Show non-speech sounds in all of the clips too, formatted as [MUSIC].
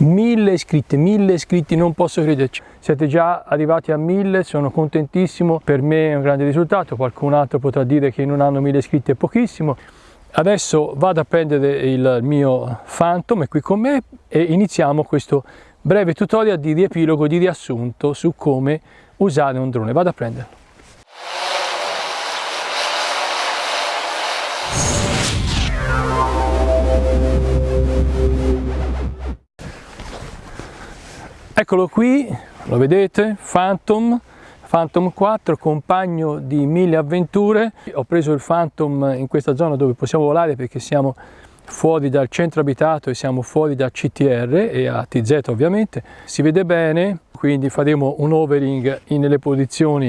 Mille iscritti, mille iscritti, non posso crederci. Siete già arrivati a mille, sono contentissimo, per me è un grande risultato, qualcun altro potrà dire che non hanno mille iscritti è pochissimo. Adesso vado a prendere il mio Phantom, è qui con me, e iniziamo questo breve tutorial di riepilogo, di riassunto su come usare un drone. Vado a prenderlo. Eccolo qui, lo vedete, Phantom, Phantom 4, compagno di mille avventure. Ho preso il Phantom in questa zona dove possiamo volare perché siamo fuori dal centro abitato e siamo fuori da CTR e ATZ ovviamente. Si vede bene, quindi faremo un overing nelle posizioni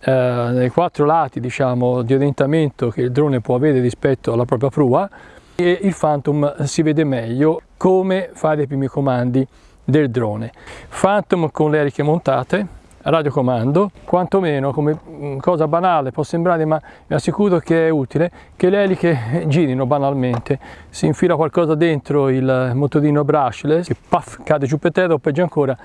eh, nei quattro lati diciamo, di orientamento che il drone può avere rispetto alla propria prua e il Phantom si vede meglio come fare i primi comandi del drone. Phantom con le eliche montate, radiocomando, quantomeno come mm, cosa banale può sembrare ma vi assicuro che è utile che le eliche [LAUGHS] girino banalmente, si infila qualcosa dentro il motorino brushless che puff, cade giù per terra o peggio ancora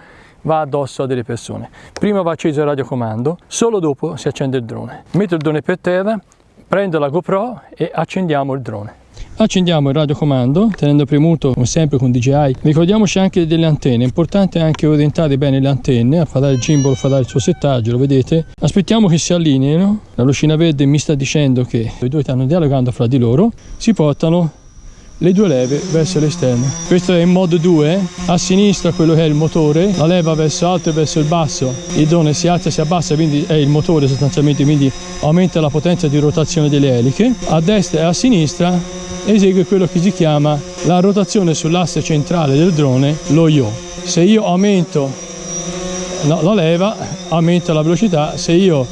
va addosso a delle persone. Prima va acceso il radiocomando, solo dopo si accende il drone. Metto il drone per terra, prendo la GoPro e accendiamo il drone. Accendiamo il radiocomando tenendo premuto come sempre con DJI. Ricordiamoci anche delle antenne, è importante anche orientare bene le antenne, a fare il gimbal fa il suo settaggio, lo vedete. Aspettiamo che si allineino, la lucina verde mi sta dicendo che i due stanno dialogando fra di loro, si portano le due leve verso l'esterno. Questo è in modo 2, a sinistra quello che è il motore, la leva verso alto e verso il basso, il drone si alza e si abbassa, quindi è il motore sostanzialmente, quindi aumenta la potenza di rotazione delle eliche. A destra e a sinistra esegue quello che si chiama la rotazione sull'asse centrale del drone, lo yaw. Se io aumento la leva, aumenta la velocità, se io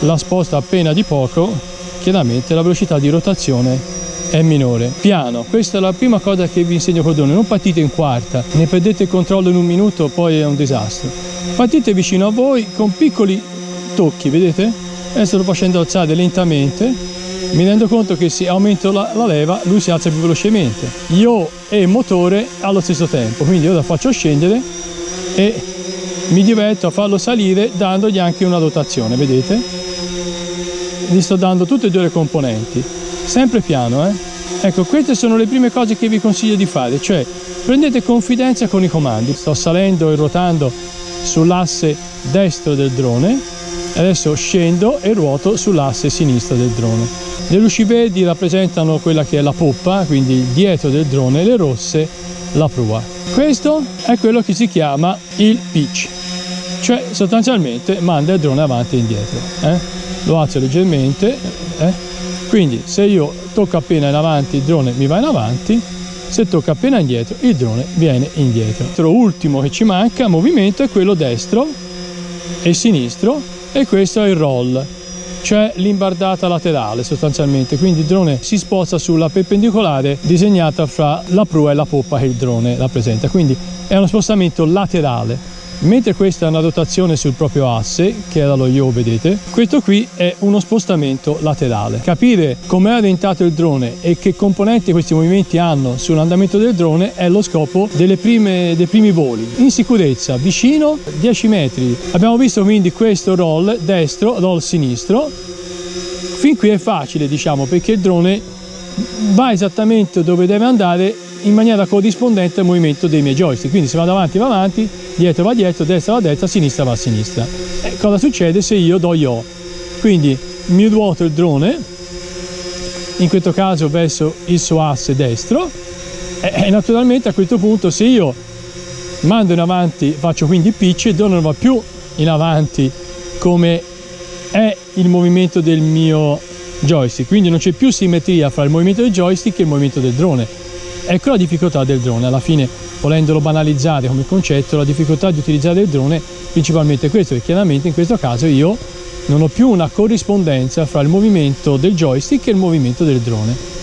la sposto appena di poco, chiaramente la velocità di rotazione è minore. Piano, questa è la prima cosa che vi insegno col drone, non partite in quarta, ne perdete il controllo in un minuto, poi è un disastro. Partite vicino a voi con piccoli tocchi, vedete? Adesso lo facendo alzare lentamente mi rendo conto che se aumento la, la, leva lui si alza più velocemente io e motore allo stesso tempo quindi io la faccio scendere e mi diverto a farlo salire dandogli anche una dotazione vedete gli sto dando tutte e due le componenti sempre piano eh ecco queste sono le prime cose che vi consiglio di fare cioè prendete confidenza con i comandi sto salendo e ruotando sull'asse destro del drone adesso scendo e ruoto sull'asse sinistro del drone le luci verdi rappresentano quella che è la poppa, quindi il dietro del drone, le rosse la prua. Questo è quello che si chiama il pitch, cioè sostanzialmente manda il drone avanti e indietro. Eh? Lo alzo leggermente, eh? Quindi se io tocco appena in avanti il drone mi va in avanti, se tocco appena indietro il drone viene indietro. L'ultimo che ci manca movimento è quello destro e sinistro e questo è il roll cioè l'imbardata laterale sostanzialmente, quindi il drone si sposta sulla perpendicolare disegnata fra la prua e la poppa che il drone rappresenta, quindi è uno spostamento laterale mentre questa è una rotazione sul proprio asse che era lo yaw vedete questo qui è uno spostamento laterale. Capire come è orientato il drone e che componenti questi movimenti hanno sull'andamento del drone è lo scopo prime, dei primi voli. In sicurezza vicino 10 metri. Abbiamo visto quindi questo roll destro roll sinistro. Fin qui è facile diciamo perché il drone va esattamente dove deve andare in maniera corrispondente al movimento dei miei joystick. Quindi se vado avanti va avanti dietro va dietro destra va destra sinistra va a sinistra. E cosa succede se io do yo quindi mi ruoto il drone in questo caso verso il suo asse destro e naturalmente a questo punto se io mando in avanti faccio quindi pitch il drone non va più in avanti come è il movimento del mio joystick. Quindi non c'è più simmetria fra il movimento del joystick e il movimento del drone. Ecco la difficoltà del drone, alla fine volendolo banalizzare come concetto, la difficoltà di utilizzare il drone principalmente questo, e chiaramente in questo caso io non ho più una corrispondenza fra il movimento del joystick e il movimento del drone.